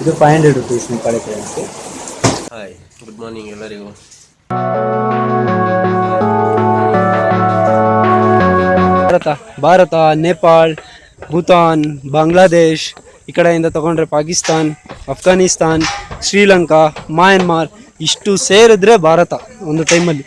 ಇದು five hundred rupees Nepali currency hi good morning ಎಲ್ಲರಿಗೂ. ಭಾರತ ಭಾರತ ನೇಪಾಳ್ ಭೂತಾನ್ ಬಾಂಗ್ಲಾದೇಶ್ ಈ ಕಡೆಯಿಂದ ತಗೊಂಡ್ರೆ ಪಾಕಿಸ್ತಾನ್ ಅಫ್ಘಾನಿಸ್ತಾನ್ ಶ್ರೀಲಂಕಾ ಮಯನ್ಮಾರ್ ಇಷ್ಟು ಸೇರಿದ್ರೆ ಭಾರತ ಒಂದು ಟೈಮಲ್ಲಿ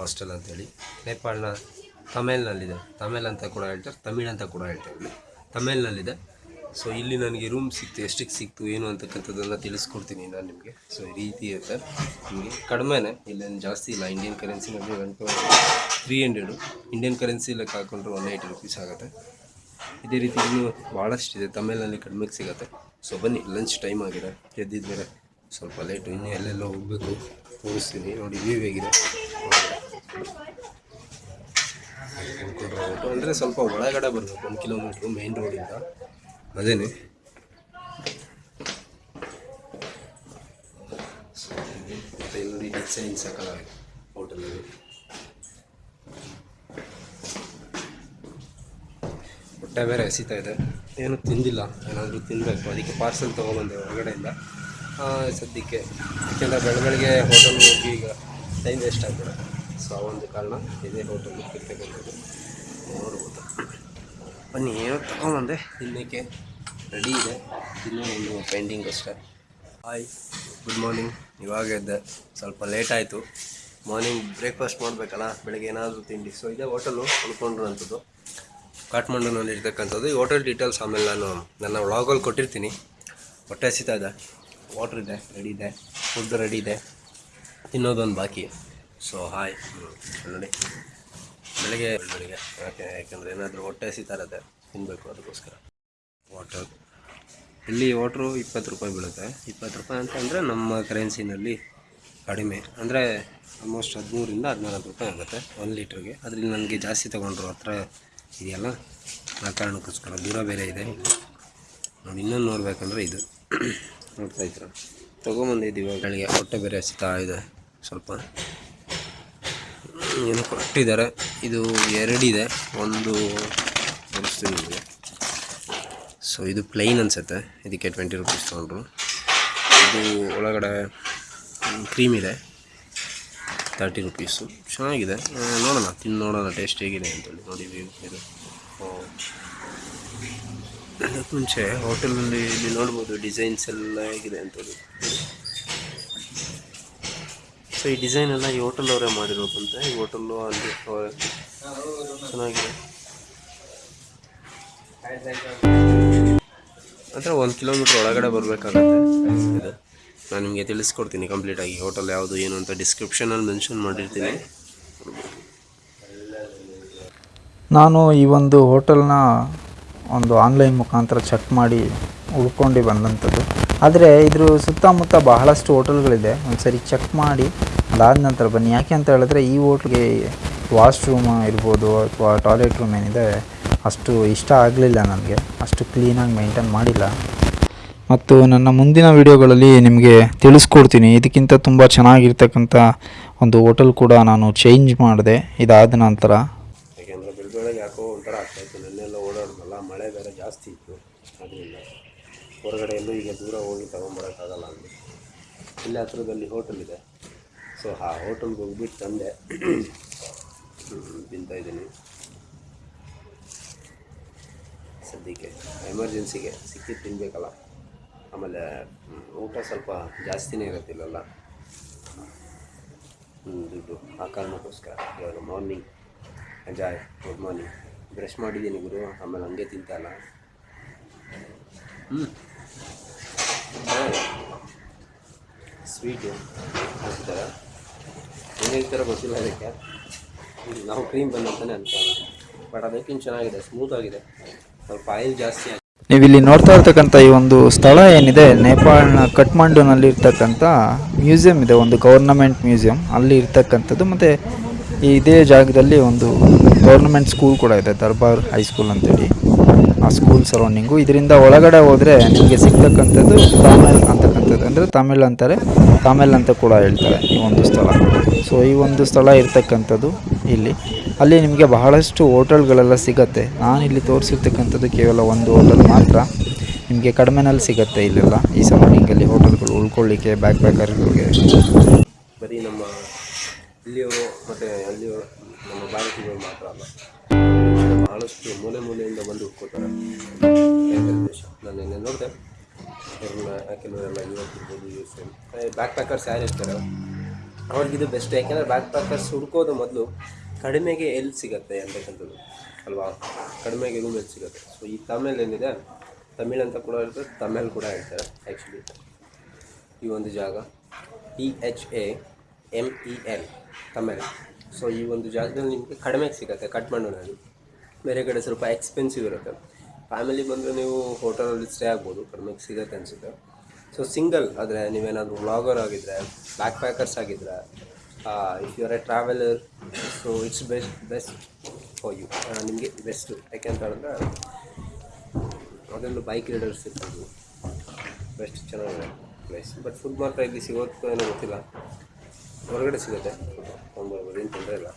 ಹಾಸ್ಟೆಲ್ ಅಂತೇಳಿ. ನೇಪಾಳ್ನ ತಮಿಳ್ನಲ್ಲಿದೆ. ತಮಿಳ್ ಅಂತ ಕೂಡ ಹೇಳ್ತಾರೆ, ತಮಿಳ್ ಅಂತ ಕೂಡ ಹೇಳ್ತಾರೆ. ತಮಿಳ್ನಲ್ಲಿದೆ. ಸೊ ಇಲ್ಲಿ ನನಗೆ ರೂಮ್ ಸಿಕ್ತು, ಎಷ್ಟಕ್ಕೆ ಸಿಕ್ತು, ಏನು ಅಂತಕ್ಕಂಥದ್ದನ್ನು ತಿಳಿಸ್ಕೊಡ್ತೀನಿ ನಾನು ನಿಮಗೆ. ಸೊ ಈ ರೀತಿ ಇರುತ್ತೆ ನಿಮಗೆ ಕಡಿಮೆನೇ, ಇಲ್ಲೇನು ಜಾಸ್ತಿ ಇಲ್ಲ. Indian ಕರೆನ್ಸಿನಲ್ಲಿ one three hundred Indian currency ಲೆಕ್ಕ ಹಾಕೊಂಡ್ರೆ ಒನ್ ಏಯ್ಟಿ ರುಪೀಸ್ ಆಗುತ್ತೆ. ಇದೇ ರೀತಿ ಇನ್ನೂ ಭಾಳಷ್ಟಿದೆ ತಮಿಳ್ನಲ್ಲಿ ಕಡಿಮೆಗೆ ಸಿಗುತ್ತೆ. ಸೊ ಬನ್ನಿ ಲಂಚ್ ಟೈಮ್ ಆಗಿದೆ. ಎದ್ದಿದ್ದರೆ ಸ್ವಲ್ಪ ಲೇಟು ಇನ್ನೂ ಎಲ್ಲೆಲ್ಲೋ ಹೋಗಬೇಕು. ತೋರಿಸ್ತೀನಿ. ನೋಡಿ ವ್ಯೂ ಹೇಗಿದೆ. ಅಂದರೆ ಸ್ವಲ್ಪ ಒಳಗಡೆ ಬರಬೇಕು, ಒಂದು ಕಿಲೋಮೀಟ್ರು ಮೇನ್ ರೋಡಿಂದ ಅದೇನೆ? ಡಿಸೈನ್ ಹೋಟೆಲಲ್ಲಿ ಹೊಟ್ಟೆ ಬೇರೆ ಹಸಿತಾ ಇದೆ. ಏನು ತಿಂದಿಲ್ಲ, ಏನಾದರೂ ತಿನ್ನಬೇಕು ಅದಕ್ಕೆ ಪಾರ್ಸೆಲ್ ತೊಗೊಬಂದೆ ಹೊರಗಡೆಯಿಂದ. ಸದ್ಯಕ್ಕೆ. ಯಾಕೆಂದರೆ ಬೆಳ ಬೆಳಗ್ಗೆ ಹೋಟೆಲ್ಗೆ ಹೋಗಿ ಈಗ ಟೈಮ್ ವೇಸ್ಟ್ ಸೊ ಆ ಒಂದು ಕಾರಣ ಇದೇ ಹೋಟೆಲ್ ಇರ್ತಕ್ಕಂಥದ್ದು ನೋಡ್ಬೋದು. ಬನ್ನಿ, ಏನೋ ತೊಗೊಂಬಂದೆ. ತಿನ್ನೋಕ್ಕೆ ರೆಡಿ ಇದೆ. ಇನ್ನೂ ಒಂದು ಪೆಂಡಿಂಗ್ ಅಷ್ಟೇ. ಹಾಯ್ ಗುಡ್ ಮಾರ್ನಿಂಗ್ ಇವಾಗ ಇದ್ದೆ ಸ್ವಲ್ಪ ಲೇಟ್ ಆಯಿತು. ಮಾರ್ನಿಂಗ್ ಬ್ರೇಕ್ಫಾಸ್ಟ್ ಮಾಡಬೇಕಲ್ಲ, ಬೆಳಗ್ಗೆ ಏನಾದರೂ ತಿಂಡಿ. ಸೊ ಇದೇ ಹೋಟೆಲು ಅಂಥದ್ದು ಕಾಠ್ಮಂಡುನಲ್ಲಿ ಇರ್ತಕ್ಕಂಥದ್ದು. ಈ ಹೋಟೆಲ್ ಡೀಟೇಲ್ಸ್ ಆಮೇಲೆ ನಾನು ನನ್ನ ವ್ಲಾಗಲ್ಲಿ ಕೊಟ್ಟಿರ್ತೀನಿ. ಹೊಟ್ಟೆ ಹಸಿತಾ ಇದೆ. ವಾಟ್ರ್ ಇದೆ ರೆಡಿ ಇದೆ. ಫುಡ್ ರೆಡಿ ಇದೆ. ತಿನ್ನೋದೊಂದು ಬಾಕಿ. ಸೊ ಹಾಯ್ ನೋಡಿ ಬೆಳಿಗ್ಗೆ ಬೆಳಿಗ್ಗೆ. ಯಾಕೆ? ಯಾಕೆಂದರೆ ಏನಾದರೂ ಹೊಟ್ಟೆ ಸಿತಾರತ್ತೆ ತಿನ್ನಬೇಕು ಅದಕ್ಕೋಸ್ಕರ. ವಾಟರ್ ಇಲ್ಲಿ ವಾಟ್ರು ಇಪ್ಪತ್ತು ರೂಪಾಯಿ ಬೀಳುತ್ತೆ. ಇಪ್ಪತ್ತು ರೂಪಾಯಿ ಅಂತ ಅಂದರೆ ನಮ್ಮ ಕರೆನ್ಸಿನಲ್ಲಿ ಕಡಿಮೆ. ಅಂದರೆ ಆಲ್ಮೋಸ್ಟ್ ಹದಿಮೂರಿಂದ ಹದಿನಾಲ್ಕು ರೂಪಾಯಿ ಆಗುತ್ತೆ ಒಂದು ಲೀಟ್ರಿಗೆ ಅದರಲ್ಲಿ ನನಗೆ ಜಾಸ್ತಿ ತೊಗೊಂಡ್ರು ಹತ್ರ ಇದೆಯಲ್ಲ? ಆ ಕಾರಣಕ್ಕೋಸ್ಕರ ದೂರ ಬೇರೆ ಇದೆ. ನೋಡಿ, ಇನ್ನೊಂದು ನೋಡಬೇಕಂದ್ರೆ ಇದು. ನೋಡ್ತಾ ಇದ್ರು ತೊಗೊಂಬಂದಿದ್ದೀವಿ ಬೆಳಗ್ಗೆ. ಹೊಟ್ಟೆ ಬೇರೆ ಸಿಗ್ತಾ ಇದೆ ಸ್ವಲ್ಪ. ಏನು ಕೊಟ್ಟಿದ್ದಾರೆ? ಇದು ಎರಡಿದೆ. ಒಂದು ತೋರಿಸ್ತೀನಿ ನಿಮಗೆ. ಸೊ ಇದು ಪ್ಲೈನ್ ಅನಿಸುತ್ತೆ. ಇದಕ್ಕೆ ಟ್ವೆಂಟಿ ರುಪೀಸ್ ತೊಗೊಂಡ್ರು. ಇದು ಒಳಗಡೆ ಕ್ರೀಮ್ ಇದೆ. ತರ್ಟಿ ರುಪೀಸು ಚೆನ್ನಾಗಿದೆ. ನೋಡೋಣ. ತಿಂದು ನೋಡೋಣ. ಟೇಸ್ಟ್ ಹೇಗಿದೆ ಅಂತೇಳಿ ನೋಡಿ ಇದು. ಮುಂಚೆ ಹೋಟೆಲಲ್ಲಿ ಇಲ್ಲಿ ನೋಡ್ಬೋದು. ಡಿಸೈನ್ಸ್ ಎಲ್ಲ ಹೇಗಿದೆ ಅಂತೇಳಿ ಸೊ ಈ ಡಿಸೈನ್ ಎಲ್ಲ ಈ ಹೋಟೆಲ್ ಅವರೇ ಮಾಡಿರೋದಂತೆ ಈ ಹೋಟೆಲ್ಲು ಅಲ್ಲಿ ಅವರೇ ಚೆನ್ನಾಗಿದೆ. ಅಂದರೆ ಒಂದು ಕಿಲೋಮೀಟ್ರ್ ಒಳಗಡೆ ಬರಬೇಕಾಗುತ್ತೆ ಇದು ನಾನು ನಿಮಗೆ ತಿಳಿಸ್ಕೊಡ್ತೀನಿ ಕಂಪ್ಲೀಟಾಗಿ ಹೋಟೆಲ್ ಯಾವುದು ಏನು ಅಂತ ಡಿಸ್ಕ್ರಿಪ್ಷನಲ್ಲಿ ಮೆನ್ಷನ್ ಮಾಡಿರ್ತೀನಿ. ನಾನು ಈ ಒಂದು ಹೋಟೆಲ್ನ ಒಂದು ಆನ್ಲೈನ್ ಮುಖಾಂತರ ಚೆಕ್ ಮಾಡಿ ಉಳ್ಕೊಂಡು ಬಂದಂಥದ್ದು. ಆದರೆ ಇದ್ರ ಸುತ್ತಮುತ್ತ ಬಹಳಷ್ಟು ಹೋಟೆಲ್ಗಳಿದೆ. ಒಂದು ಸರಿ ಚೆಕ್ ಮಾಡಿ ಅದಾದ ನಂತರ ಬನ್ನಿ. ಯಾಕೆ ಅಂತ ಹೇಳಿದ್ರೆ ಈ ಹೋಟ್ಲ್ಗೆ ವಾಶ್ರೂಮ್ ಇರ್ಬೋದು ಅಥವಾ ಟಾಯ್ಲೆಟ್ ರೂಮ್ ಏನಿದೆ ಅಷ್ಟು ಇಷ್ಟ ಆಗಲಿಲ್ಲ ನನಗೆ. ಅಷ್ಟು ಕ್ಲೀನಾಗಿ ಮೇಂಟೈನ್ ಮಾಡಿಲ್ಲ. ಮತ್ತು ನನ್ನ ಮುಂದಿನ ವಿಡಿಯೋಗಳಲ್ಲಿ ನಿಮಗೆ ತಿಳಿಸ್ಕೊಡ್ತೀನಿ. ಇದಕ್ಕಿಂತ ತುಂಬ ಚೆನ್ನಾಗಿರ್ತಕ್ಕಂಥ ಒಂದು ಹೋಟೆಲ್ ಕೂಡ ನಾನು ಚೇಂಜ್ ಮಾಡಿದೆ. ಇದಾದ ನಂತರ. ಯಾಕೆಂದರೆ ಯಾಕೋ ಒಂಥರ ಆಗ್ತಾಯಿತ್ತು ನೆನ್ನೆಲ್ಲ ಮಳೆ ಬೇರೆ ಜಾಸ್ತಿ ಇತ್ತು. ಅದರಿಂದ. ಹೊರಗಡೆ ಎಲ್ಲೂ ಈಗ ದೂರ ಹೋಗಿ ತೊಗೊಂಬರೋಕ್ಕಾಗಲ್ಲ ಅಲ್ಲಿ ಇಲ್ಲೇ ಹತ್ರದಲ್ಲಿ ಹೋಟೆಲ್ ಇದೆ. ಸೊ ಆ ಹೋಟೆಲ್ಗೆ ಹೋಗ್ಬಿಟ್ಟು ತಂದೆ ತಿಂತಾಯಿದ್ದೀನಿ ಸದ್ಯಕ್ಕೆ ಎಮರ್ಜೆನ್ಸಿಗೆ ಸಿಕ್ಕಿ ತಿನ್ನಬೇಕಲ್ಲ ಆಮೇಲೆ ಊಟ ಸ್ವಲ್ಪ ಜಾಸ್ತಿನೇ ಇರುತ್ತಿಲ್ಲಲ್ಲ. ದುಡ್ಡು ಆ ಕಾರಣಕ್ಕೋಸ್ಕರ. ಇವಾಗ morning joy good morning brush ಮಾಡಿದ್ದೀನಿ ಗುರು, ಆಮೇಲೆ ಹಂಗೆ ತಿಂತಲ್ಲ ಹ್ಞೂ ಸ್ವೀಟು ಹಾಕ್ತಾರೆ ಏನೇನು ಥರ ಗೊತ್ತಿಲ್ಲ ಅದಕ್ಕೆ ನಾವು ಕ್ರೀಮ್ ಬಂದಂತಲೇ ಅಂತ ಬಟ್ ಅದಕ್ಕಿಂತ ಚೆನ್ನಾಗಿದೆ ಸ್ಮೂತ್ ಆಗಿದೆ. ಸ್ವಲ್ಪ ಆಯಿಲ್ ಜಾಸ್ತಿ ಆಗಿದೆ ನೀವಿಲ್ಲಿ ನೋಡ್ತಾ ಇರ್ತಕ್ಕಂಥ ಈ ಒಂದು ಸ್ಥಳ ಏನಿದೆ, ನೇಪಾಳನ ಕಠ್ಮಂಡುನಲ್ಲಿ ಇರ್ತಕ್ಕಂಥ ಮ್ಯೂಸಿಯಂ ಇದೆ, ಒಂದು ಗೌರ್ನಮೆಂಟ್ ಮ್ಯೂಸಿಯಂ ಅಲ್ಲಿ ಇರ್ತಕ್ಕಂಥದ್ದು, ಮತ್ತು ಇದೇ ಜಾಗದಲ್ಲಿ ಒಂದು ಗೌರ್ನಮೆಂಟ್ ಸ್ಕೂಲ್ ಕೂಡ ಇದೆ, ದರ್ಬಾರ್ ಹೈಸ್ಕೂಲ್ ಅಂತೇಳಿ. ಆ ಸ್ಕೂಲ್ ಸರೌಂಡಿಂಗು ಇದರಿಂದ ಒಳಗಡೆ ಹೋದರೆ ನಿಮಗೆ ಸಿಗ್ತಕ್ಕಂಥದ್ದು ತಮಿಳ್ ಅಂತಕ್ಕಂಥದ್ದು. ಅಂದರೆ ತಮಿಳ್ ಅಂತಾರೆ, ತಮಿಳ್ ಅಂತ ಕೂಡ ಹೇಳ್ತಾರೆ ಈ ಒಂದು ಸ್ಥಳ. ಸೊ ಈ ಒಂದು ಸ್ಥಳ ಇರ್ತಕ್ಕಂಥದ್ದು ಇಲ್ಲಿ. ಅಲ್ಲಿ ನಿಮಗೆ ಬಹಳಷ್ಟು ಹೋಟೆಲ್ಗಳೆಲ್ಲ ಸಿಗತ್ತೆ. ನಾನು ಇಲ್ಲಿ ತೋರಿಸಿರ್ತಕ್ಕಂಥದ್ದು ಕೇವಲ ಒಂದು ಹೋಟೆಲ್ ಮಾತ್ರ. ನಿಮಗೆ ಕಡಿಮೆನಲ್ಲಿ ಸಿಗತ್ತೆ ಇಲ್ಲೆಲ್ಲ. ಈ ಸರೌಂಡಿಂಗಲ್ಲಿ ಹೋಟೆಲ್ಗಳು ಉಳ್ಕೊಳ್ಳಿಕ್ಕೆ ಬ್ಯಾಕ್ ಪ್ಯಾಕರ್ಗಳಿಗೆ ಬರೀ ನಮ್ಮ ಇಲ್ಲಿಯವರು ಮತ್ತು ಅಲ್ಲಿಯವರು ನಮ್ಮ ಭಾರತೀಯರು ಮಾತ್ರ ಅಲ್ಲ. ಬಹಳಷ್ಟು ಮೂಲೆ ಮೂಲೆಯಿಂದ ಬಂದು ಹುಡ್ಕೋತಾರೆ ನಾನು ನಿನ್ನೆ ನೋಡಿದೆ. ಅವ್ರನ್ನ ಕೆಲವರೆಲ್ಲ ಇರ್ಬೋದು ಯು ಎಸ್ ಬ್ಯಾಕ್ ಪ್ಯಾಕರ್ಸ್ ಯಾರು ಇರ್ತಾರೆ? ಅವ್ರಿಗಿದು ಬೆಸ್ಟ್ ಯಾಕೆಂದರೆ ಬ್ಯಾಕ್ ಪ್ಯಾಕರ್ಸ್ ಹುಡ್ಕೋದು ಮೊದಲು ಕಡಿಮೆಗೆ ಎಲ್ಲಿ ಸಿಗುತ್ತೆ ಅಂತಕ್ಕಂಥದ್ದು, ಅಲ್ವಾ? ಕಡಿಮೆಗೆ ರೂಮ್ ಎಲ್ಲಿ ಸಿಗುತ್ತೆ. ಸೊ ಈ ತಮಿಳ್ ಏನಿದೆ, ತಮಿಳ್ ಅಂತ ಕೂಡ ಇರ್ತದೆ, ತಮಿಳ್ ಕೂಡ ಹೇಳ್ತಾರೆ ಆ್ಯಕ್ಚುಲಿ ಈ ಒಂದು ಜಾಗ E H A M E L Tamil. So ಈ ಒಂದು ಜಾಗದಲ್ಲಿ ನಿಮಗೆ ಕಡಿಮೆಗೆ ಸಿಗುತ್ತೆ ಕಟ್ಮಂಡುನಲ್ಲಿ ಬೇರೆ ಕಡೆ ಸ್ವಲ್ಪ ಎಕ್ಸ್ಪೆನ್ಸಿವ್ ಇರುತ್ತೆ. ಫ್ಯಾಮಿಲಿ ಬಂದರೆ ನೀವು ಹೋಟೆಲಲ್ಲಿ ಸ್ಟೇ ಆಗ್ಬೋದು ಕಡಿಮೆಗೆ ಸಿಗುತ್ತೆ ಅನಿಸುತ್ತೆ. ಸೊ ಸಿಂಗಲ್ ಆದರೆ ನೀವೇನಾದರೂ ವ್ಲಾಗರ್ ಆಗಿದ್ದರೆ ಬ್ಯಾಕ್ ಪ್ಯಾಕರ್ಸ್ ಆಗಿದ್ದರೆ if you are a traveller so it's best best for you ನಿಮಗೆ ಬೆಸ್ಟು ಯಾಕೆಂತ ಹೇಳಿದ್ರೆ ಅದರಲ್ಲೂ ಬೈಕ್ ರೈಡರ್ಸ್ ಇರ್ಬೋದು ಬೆಸ್ಟ್ ಚೆನ್ನಾಗಿದೆ ಪ್ಲೇಸ್ ಬಟ್ ಫುಡ್ ಮಾತ್ರ ಇಲ್ಲಿ ಸಿಗೋದು ಏನೋ ಗೊತ್ತಿಲ್ಲ. ಹೊರಗಡೆ ಸಿಗುತ್ತೆ. ತೊಂದರೆ ಇಲ್ಲ.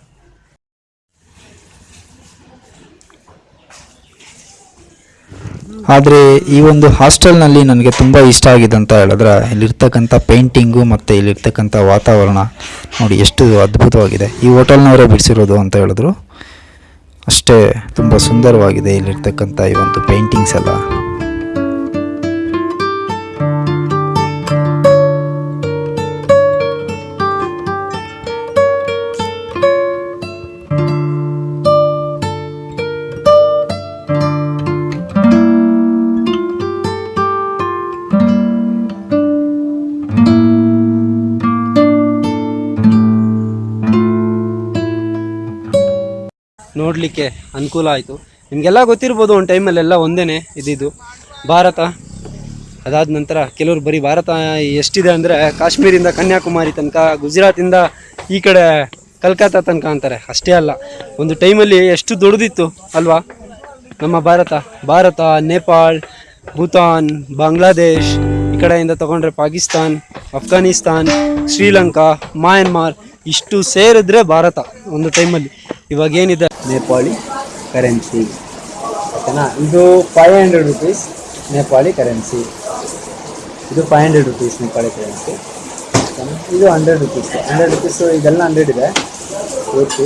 ಆದರೆ ಈ ಒಂದು ಹಾಸ್ಟೆಲ್ನಲ್ಲಿ ನನಗೆ ತುಂಬ ಇಷ್ಟ ಆಗಿದೆ ಅಂತ ಹೇಳಿದ್ರೆ, ಇಲ್ಲಿರ್ತಕ್ಕಂಥ ಪೇಂಟಿಂಗು ಮತ್ತು ಇಲ್ಲಿರ್ತಕ್ಕಂಥ ವಾತಾವರಣ ನೋಡಿ ಎಷ್ಟು ಅದ್ಭುತವಾಗಿದೆ. ಈ ಹೋಟೆಲ್ನವರೇ ಬಿಡಿಸಿರೋದು ಅಂತ ಹೇಳಿದ್ರು. ಅಷ್ಟೇ, ತುಂಬ ಸುಂದರವಾಗಿದೆ ಇಲ್ಲಿರ್ತಕ್ಕಂಥ ಈ ಒಂದು ಪೇಂಟಿಂಗ್ಸ್ ಎಲ್ಲ. ನೋಡಲಿಕ್ಕೆ ಅನುಕೂಲ ಆಯಿತು. ನಿಮಗೆಲ್ಲ ಗೊತ್ತಿರ್ಬೋದು ಒಂದು ಟೈಮಲ್ಲೆಲ್ಲ ಒಂದೇ ಇದ್ದಿದ್ದು ಭಾರತ, ಅದಾದ ನಂತರ ಕೆಲವರು ಬರೀ ಭಾರತ ಎಷ್ಟಿದೆ ಅಂದರೆ ಕಾಶ್ಮೀರಿಂದ ಕನ್ಯಾಕುಮಾರಿ ತನಕ, ಗುಜರಾತಿಂದ ಈ ಕಡೆ ಕಲ್ಕತ್ತಾ ತನಕ ಅಂತಾರೆ. ಅಷ್ಟೇ ಅಲ್ಲ, ಒಂದು ಟೈಮಲ್ಲಿ ಎಷ್ಟು ದೊಡ್ಡದಿತ್ತು ಅಲ್ವಾ? ನಮ್ಮ ಭಾರತ ಭಾರತ, ನೇಪಾಳ್, ಭೂತಾನ್, ಬಾಂಗ್ಲಾದೇಶ್, ಈ ಕಡೆಯಿಂದ ತಗೊಂಡ್ರೆ ಪಾಕಿಸ್ತಾನ್, ಅಫ್ಘಾನಿಸ್ತಾನ್, ಶ್ರೀಲಂಕಾ, ಮಯನ್ಮಾರ್, ಇಷ್ಟು ಸೇರಿದ್ರೆ ಭಾರತ ಒಂದು ಟೈಮಲ್ಲಿ ಇವಾಗ ಏನಿದೆ? ನೇಪಾಳಿ ಕರೆನ್ಸಿ. ಓಕೆನಾ? ಇದು five hundred rupees Nepali currency. ಇದು five hundred rupees Nepali currency. ಇದು ಹಂಡ್ರೆಡ್ ರುಪೀಸ್ ಹಂಡ್ರೆಡ್ ರುಪೀಸ್ ಇದೆಲ್ಲ ಹಂಡ್ರೆಡ್ ಇದೆ. ಓಕೆ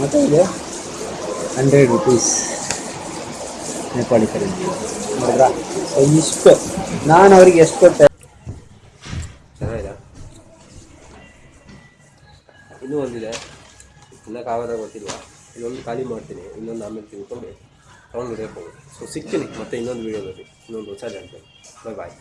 ಮತ್ತು ಇದೆ ಹಂಡ್ರೆಡ್ ರುಪೀಸ್ ನೇಪಾಳಿ ಕರೆನ್ಸಿ. ನೋಡಿದ್ರಾ? ಸೊ ಇಷ್ಟು. ನಾನು ಅವರಿಗೆ ಎಷ್ಟು ಕೊಟ್ಟೆ? ತಿನ್ನೋಕ್ಕಾಗೋದ ಗೊತ್ತಿಲ್ಲ ಇನ್ನೊಂದು ಖಾಲಿ ಮಾಡ್ತೀನಿ, ಇನ್ನೊಂದು ಆಮೇಲೆ ತಿಳ್ಕೊಂಡು ತೊಗೊಂಡು ಹಿಡಿಯಕ್ಕೆ ಹೋಗೋದು ಸೊ ಸಿಗ್ತೀನಿ ಮತ್ತೆ ಇನ್ನೊಂದು ವೀಡಿಯೋದಲ್ಲಿ ಇನ್ನೊಂದು ಹೊಸ ಜಾಗದಲ್ಲಿ ಬಾಯ್ ಬಾಯ್